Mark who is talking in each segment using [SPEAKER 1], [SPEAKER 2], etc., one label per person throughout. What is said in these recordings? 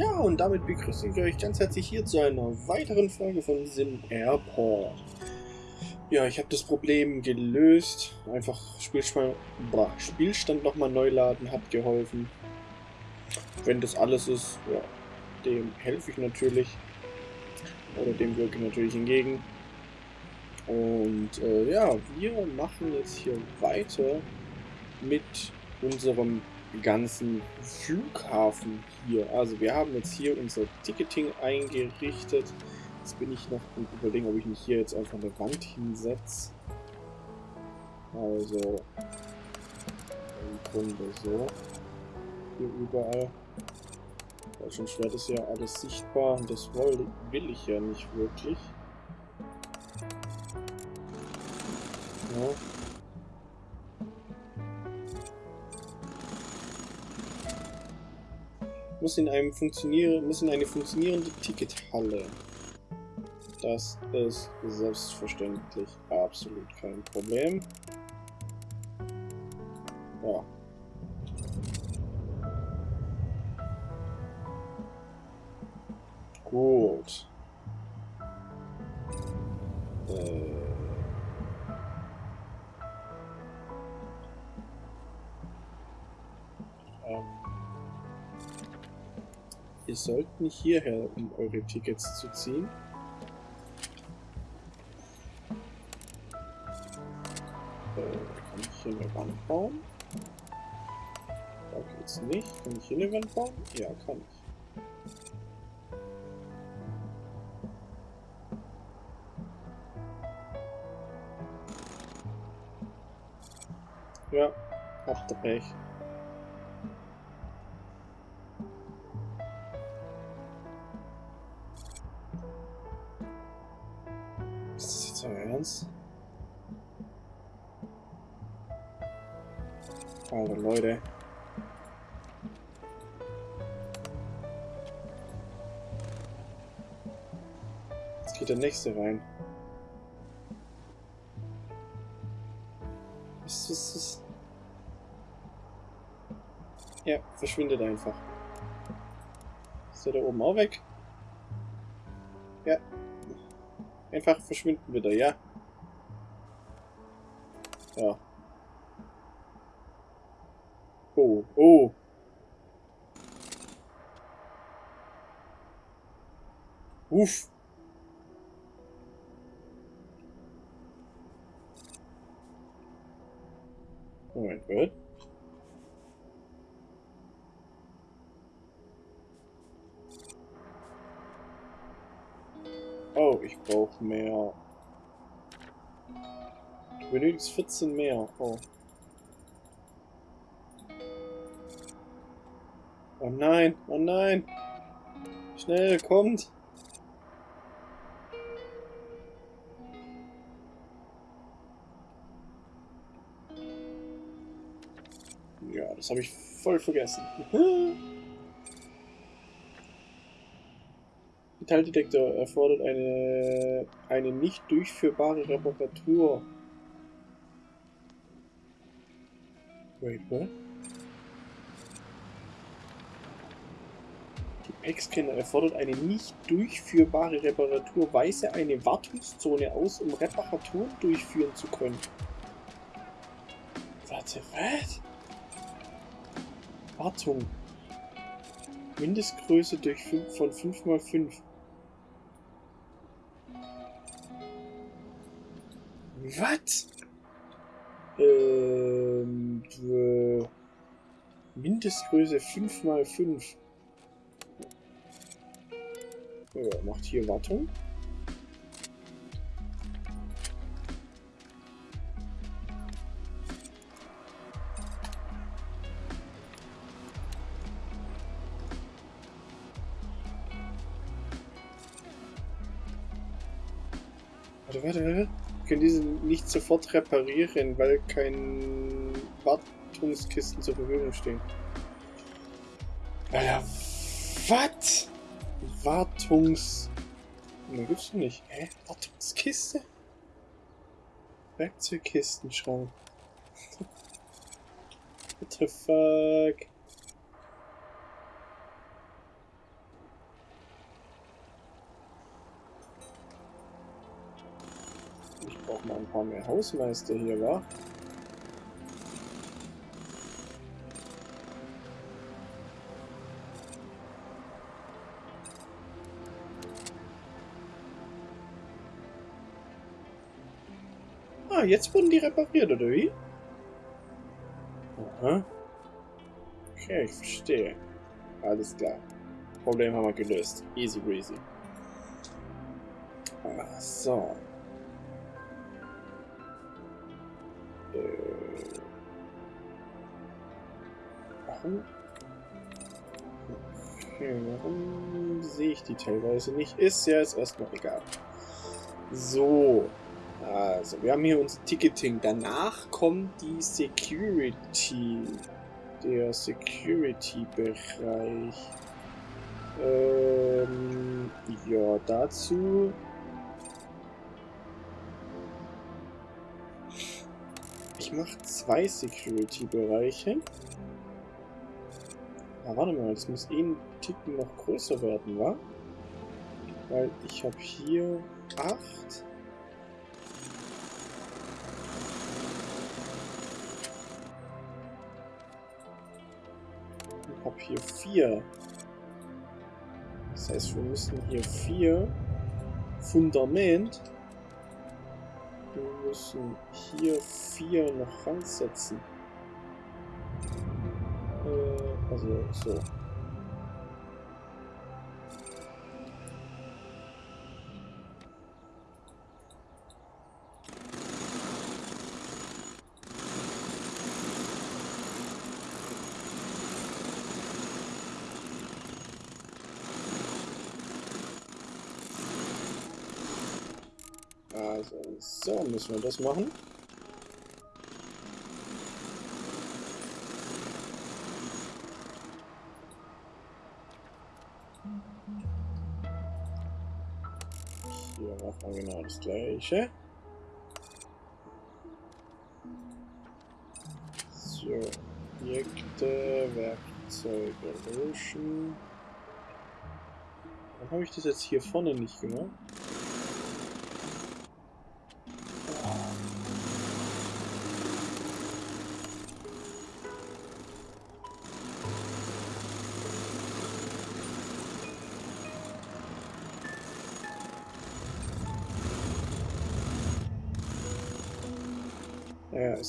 [SPEAKER 1] Ja, und damit begrüße ich euch ganz herzlich hier zu einer weiteren Folge von Sim Airport. Ja, ich habe das Problem gelöst. Einfach Spielstand, boah, Spielstand nochmal neu laden hat geholfen. Wenn das alles ist, ja, dem helfe ich natürlich. Oder dem wirke ich natürlich entgegen. Und äh, ja, wir machen jetzt hier weiter mit unserem ganzen Flughafen hier. Also wir haben jetzt hier unser Ticketing eingerichtet. Jetzt bin ich noch am überlegen, ob ich nicht hier jetzt einfach eine Wand hinsetze. Also im Grunde so. Hier überall. Weil schon schwer ist ja alles sichtbar und das will, will ich ja nicht wirklich. Ja. Muss in einem funktionieren, muss in eine funktionierende Tickethalle. Das ist selbstverständlich absolut kein Problem. Ihr sollt nicht hierher, um eure Tickets zu ziehen. Äh, kann ich hier eine Wand bauen? Da geht's nicht. Kann ich hier eine Wand bauen? Ja, kann ich. Ja, habt ihr nächste rein. Was ist das? Ja, verschwindet einfach. Ist der da oben auch weg? Ja. Einfach verschwinden wieder, ja. Ja. Oh, oh. Uff. Moment, what? Oh, ich brauche mehr. Du benötigst 14 mehr. Oh. Oh nein, oh nein. Schnell, kommt. Das habe ich voll vergessen. Metalldetektor erfordert eine, eine nicht durchführbare Reparatur. Wait, what? Gepäckscanner erfordert eine nicht durchführbare Reparatur. Weise eine Wartungszone aus, um Reparaturen durchführen zu können. Warte, was? Wartung. Mindestgröße durch 5, von 5 mal 5. Was? Ähm, äh, Mindestgröße 5 mal 5. Ja, macht hier Wartung. Warte, können diese nicht sofort reparieren, weil kein Wartungskisten zur Verfügung stehen. Alter, was? Wartungs... Ne, gibt's doch nicht. Hä? Wartungskiste? Werkzeugkistenschrank. What the fuck? Brauche mal ein paar mehr Hausmeister hier, wa? Ah, jetzt wurden die repariert, oder wie? Aha. Okay, ich verstehe. Alles klar. Problem haben wir gelöst. Easy breezy. Ah, so. Warum? Okay, warum sehe ich die teilweise nicht? Ist ja jetzt erstmal egal. So. Also, wir haben hier unser Ticketing. Danach kommt die Security. Der Security-Bereich. Ähm, ja, dazu. Ich mache zwei Security-Bereiche. Ah, warte mal, das muss eh ein Ticken noch größer werden, wa? Weil ich habe hier acht. Ich habe hier vier. Das heißt, wir müssen hier vier Fundament. Wir müssen hier vier noch ransetzen. Also so. Also, so müssen wir das machen. Wir genau das gleiche. So, Objekte, Werkzeuge löschen. Warum habe ich das jetzt hier vorne nicht gemacht?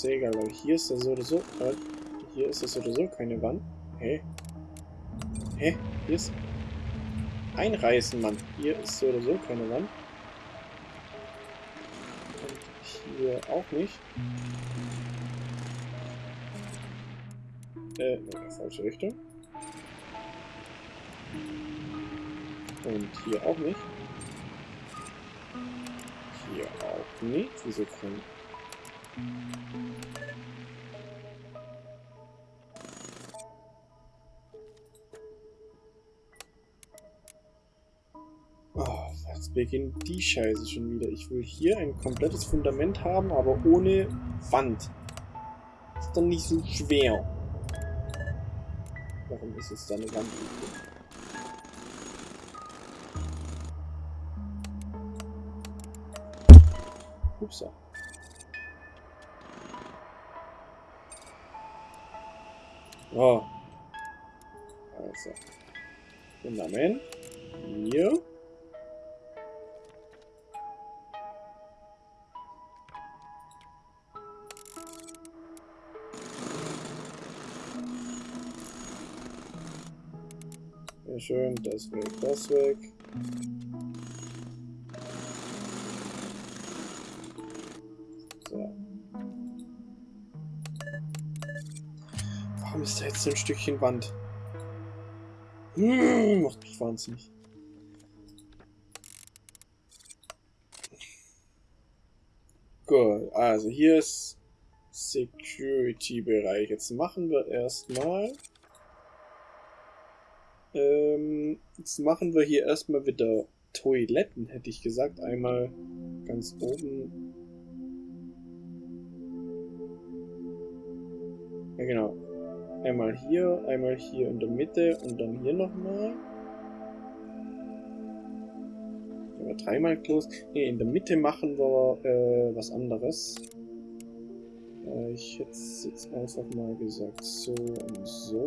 [SPEAKER 1] Ist ja egal, weil hier ist das so oder so. Äh, hier ist das oder so keine Wand. Hä? Hä? Hier ist. Einreißen, Mann. Hier ist so oder so keine Wand. Und hier auch nicht. Äh, falsche Richtung. Und hier auch nicht. Hier auch nicht. Wieso jetzt beginnt die Scheiße schon wieder. Ich will hier ein komplettes Fundament haben, aber ohne Wand. Ist doch nicht so schwer. Warum ist jetzt da eine Wand übrig? Upsa. Oh. Also. Fundament. Hier. Sehr schön, das weg, das weg. Da jetzt ein Stückchen Wand? Hm, macht mich wahnsinnig. Gut, also hier ist Security-Bereich. Jetzt machen wir erstmal. Ähm, jetzt machen wir hier erstmal wieder Toiletten, hätte ich gesagt. Einmal ganz oben. Ja, genau. Einmal hier, einmal hier in der Mitte und dann hier nochmal. dreimal Klos. Ne, in der Mitte machen wir äh, was anderes. Äh, ich hätte jetzt einfach mal gesagt, so und so.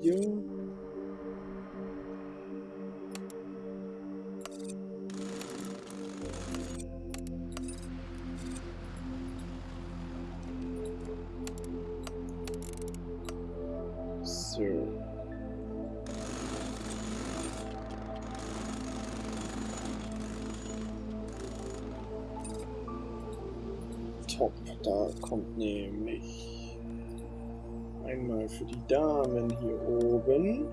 [SPEAKER 1] Vier. Top, da kommt nämlich einmal für die Damen hier oben.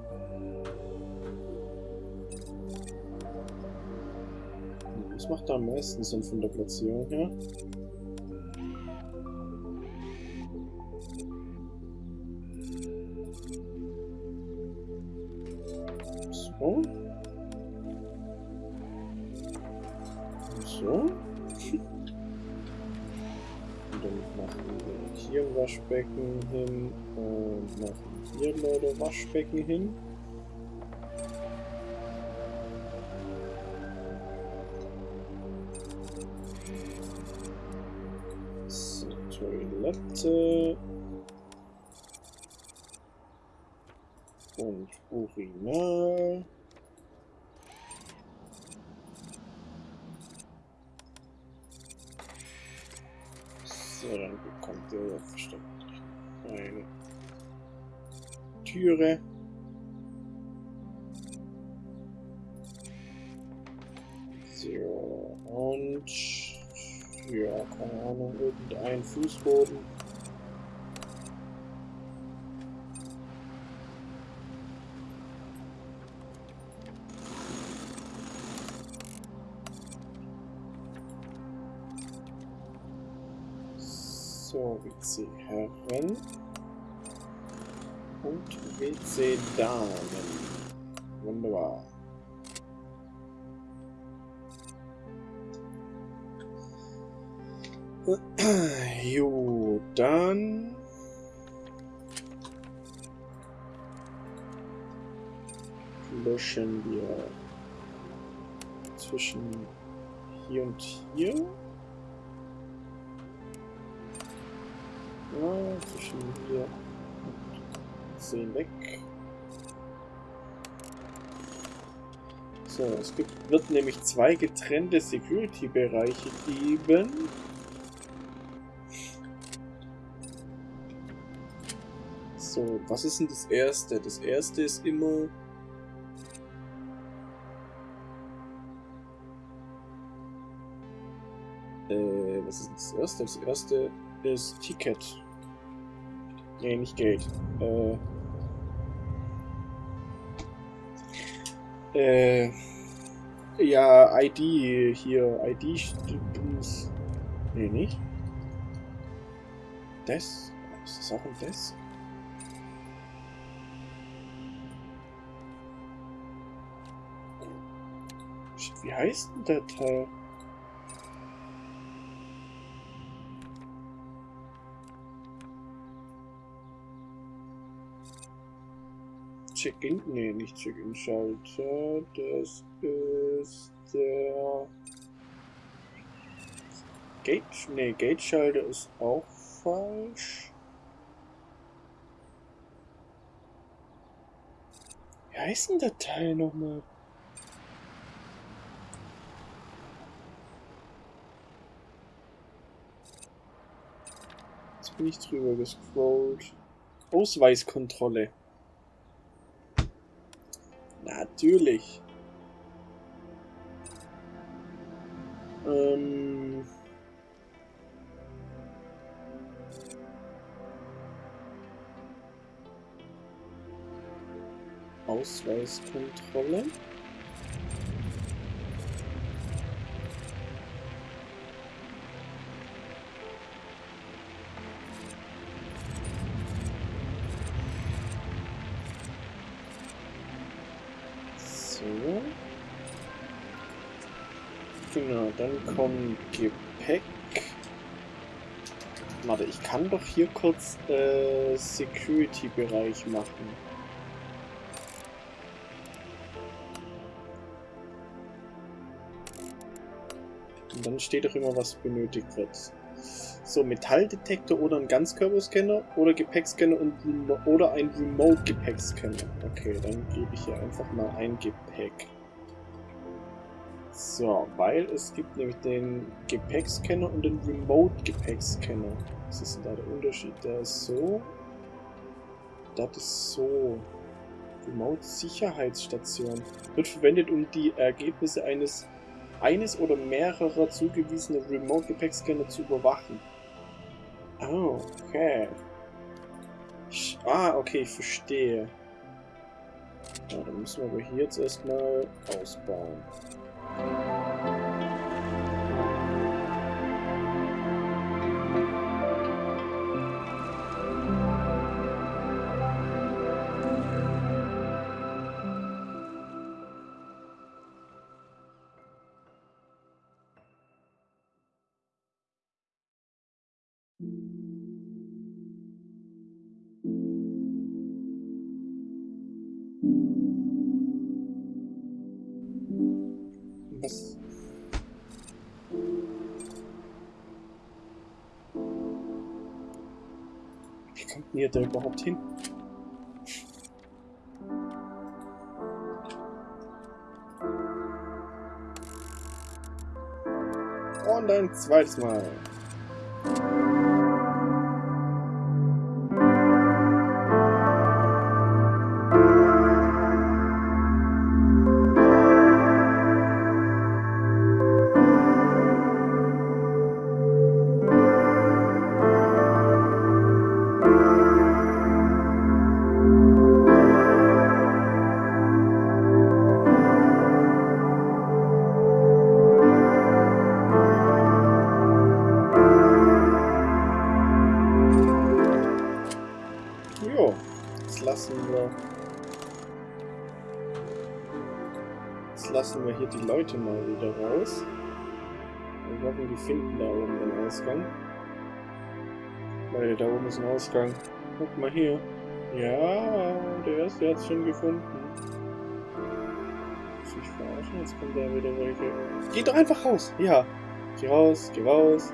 [SPEAKER 1] Was macht da am meisten Sinn von der Platzierung her? Waschbecken hin und machen hier Leute Waschbecken hin. So, Toilette. Und Urinal. So, dann bekommt ihr versteckt eine Türe. So, und ja, keine Ahnung, irgendein Fußboden. 19 Damen. Wunderbar. Jo, dann... Löschen wir zwischen hier und hier. Ja, zwischen hier 10 weg. So, es gibt, wird nämlich zwei getrennte Security-Bereiche geben. So, was ist denn das erste? Das erste ist immer... Äh, was ist denn das erste? Das erste ist Ticket. Nee, nicht Geld. Äh... Äh... Ja, ID hier. ID... Stimmt. Nee, nicht. Das? Ist das auch ein Desk? Wie heißt denn der Teil? Check-in? Nee, nicht Check-in-Schalter. Das ist der... Gate? Nee, Gate-Schalter ist auch falsch. Wie heißt denn der Teil nochmal? Jetzt bin ich drüber gescrollt. Ausweiskontrolle. Natürlich. Ähm. Ausweiskontrolle. So. Genau, dann kommt Gepäck. Warte, ich kann doch hier kurz äh, Security-Bereich machen. Und dann steht doch immer, was benötigt wird. So, Metalldetektor oder ein Ganzkörperscanner oder Gepäckscanner und oder ein Remote-Gepäckscanner. Okay, dann gebe ich hier einfach mal ein Gepäck. So, weil es gibt nämlich den Gepäckscanner und den Remote-Gepäckscanner. Was ist denn da der Unterschied? Der ist so. Das ist so. Remote-Sicherheitsstation. Wird verwendet, um die Ergebnisse eines eines oder mehrerer zugewiesene Remote-Gepäckscanner zu überwachen. Oh, okay. Ah, okay, ich verstehe. Ja, dann müssen wir aber hier jetzt erstmal ausbauen. Wie kommt denn ihr da überhaupt hin? Und ein zweites Mal. Lassen wir hier die Leute mal wieder raus. Wir hoffen, die finden da oben den Ausgang. Leute, da oben ist ein Ausgang. Guck mal hier. Ja, der erste hat es schon gefunden. Muss ich verarschen? Jetzt kommt da wieder welche. Geh doch einfach raus! Ja. Geh raus, geh raus.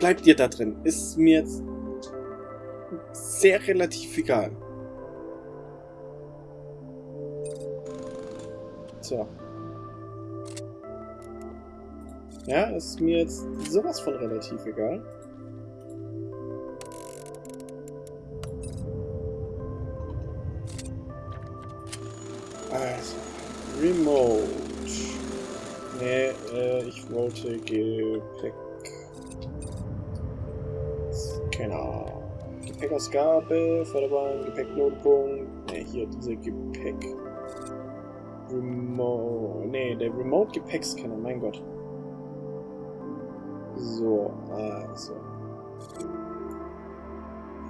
[SPEAKER 1] Bleibt ihr da drin. Ist mir sehr relativ egal. So. Ja, ist mir jetzt sowas von relativ egal. Also, Remote. Nee, äh, ich wollte Gepäck. Gepäckausgabe, Förderbahn, Gepäcknotenpunkt. Ne, hier dieser Gepäck. Remote. Ne, der Remote Gepäckscanner, mein Gott. So, also.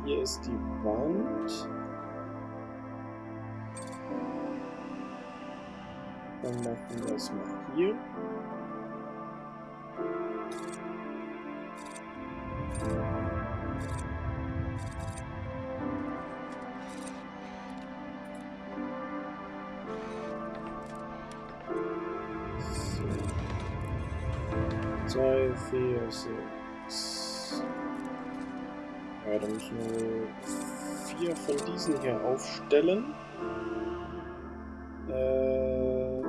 [SPEAKER 1] Hier ist die Wand. Dann machen wir es mal hier. So. Zwei, vier, sechs. Ja, dann müssen wir vier von diesen hier aufstellen. Äh,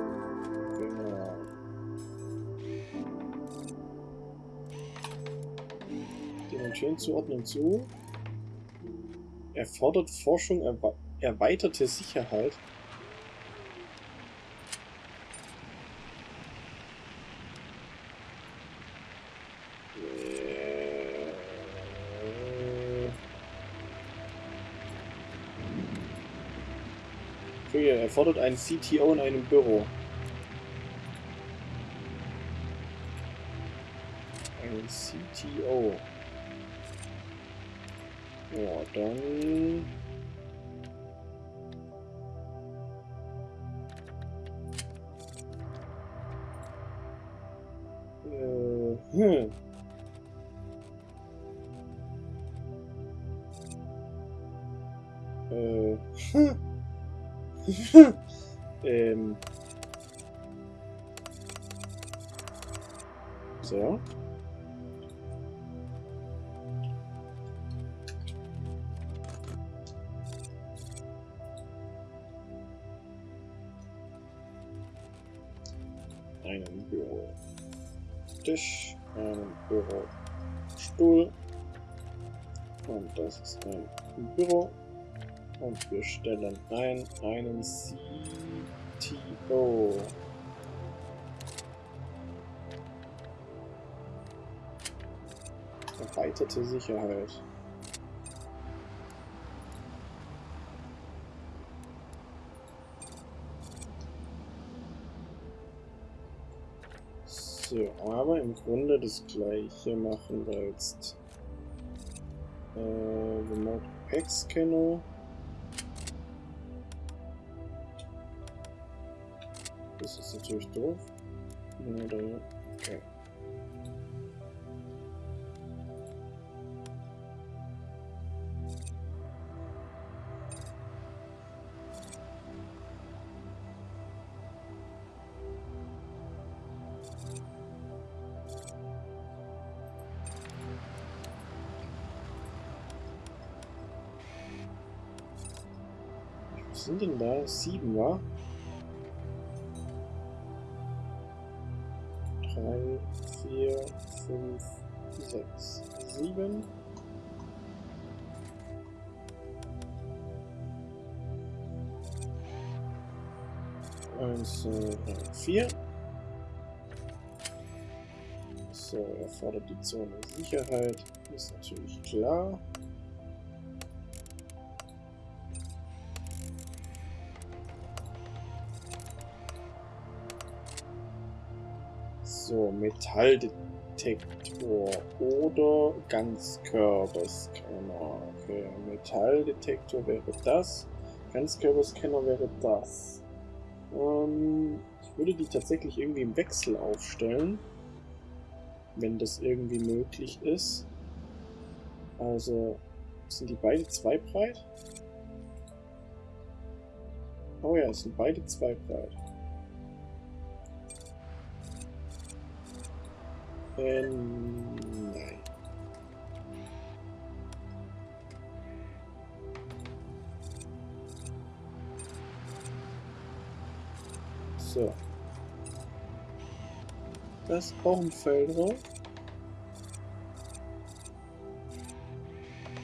[SPEAKER 1] genau. Demontieren zuordnen zu. Erfordert Forschung erwe erweiterte Sicherheit. Okay, erfordert einen CTO in einem Büro. Ein CTO. Ja, dann... Einen Bürotisch, einen Bürostuhl und das ist ein Büro und wir stellen ein einen CTO. Erweiterte Sicherheit. Aber im Grunde das gleiche machen wir jetzt. Äh, Remote Pack Scanner. Das ist natürlich doof. Okay. Denn da? Sieben, wa? Drei, vier, fünf, sechs, sieben. Eins, zwei, vier. So, er fordert die Zone Sicherheit. Ist natürlich klar. So, Metalldetektor oder Ganzkörperscanner. Okay, Metalldetektor wäre das. Ganzkörperscanner wäre das. Ähm, ich würde die tatsächlich irgendwie im Wechsel aufstellen. Wenn das irgendwie möglich ist. Also, sind die beide zwei breit? Oh ja, es sind beide zwei breit. Äh, nein. So. Das ist auch ein Feldraum.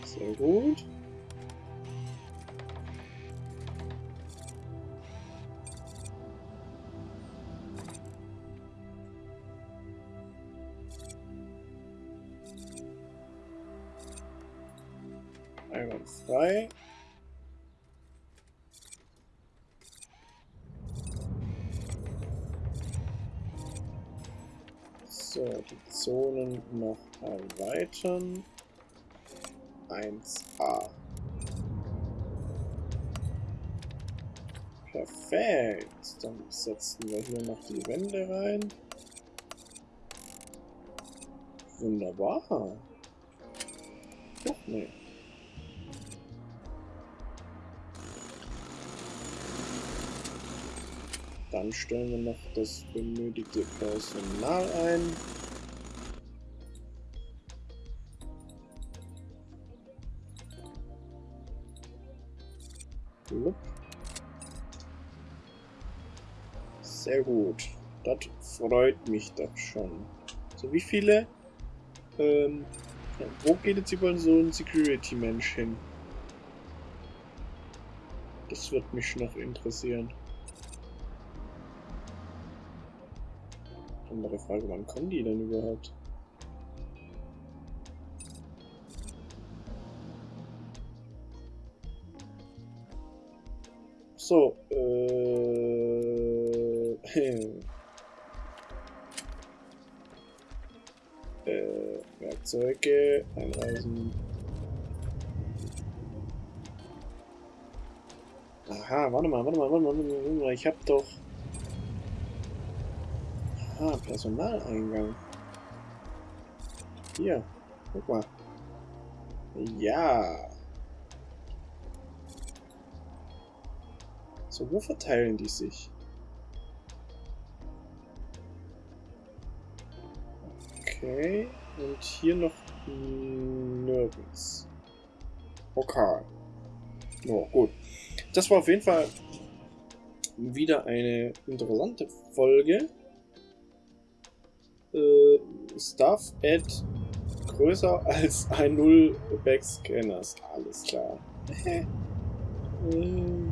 [SPEAKER 1] Sehr gut. Erweitern. 1a. Perfekt. Dann setzen wir hier noch die Wände rein. Wunderbar. Doch, nee. Dann stellen wir noch das benötigte Personal ein. Sehr gut. Das freut mich doch schon. So, wie viele? Ähm, wo geht jetzt überall so ein Security-Mensch hin? Das wird mich noch interessieren. Andere Frage, wann kommen die denn überhaupt? So, äh, äh, Werkzeuge, einreisen. Aha, warte mal, warte mal, warte mal, warte mal, ich hab doch... Ah, Personaleingang. Hier, guck mal. Ja. So, wo verteilen die sich? Okay. Und hier noch nirgends. Okay. Oh, gut. Das war auf jeden Fall wieder eine interessante Folge. Äh, Stuff at größer als ein 0 Backscanners. Alles klar. äh,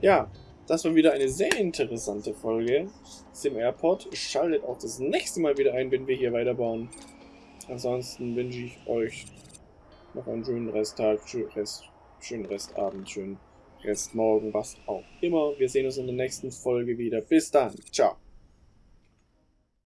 [SPEAKER 1] ja, das war wieder eine sehr interessante Folge. Sim Airport. Schaltet auch das nächste Mal wieder ein, wenn wir hier weiterbauen. Ansonsten wünsche ich euch noch einen schönen Resttag, Rest, schönen Restabend, schönen Restmorgen, was auch immer. Wir sehen uns in der nächsten Folge wieder. Bis dann. Ciao.